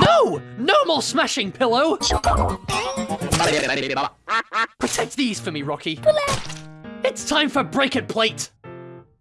No! No more smashing, Pillow! Protect these for me, Rocky. It's time for Break It Plate!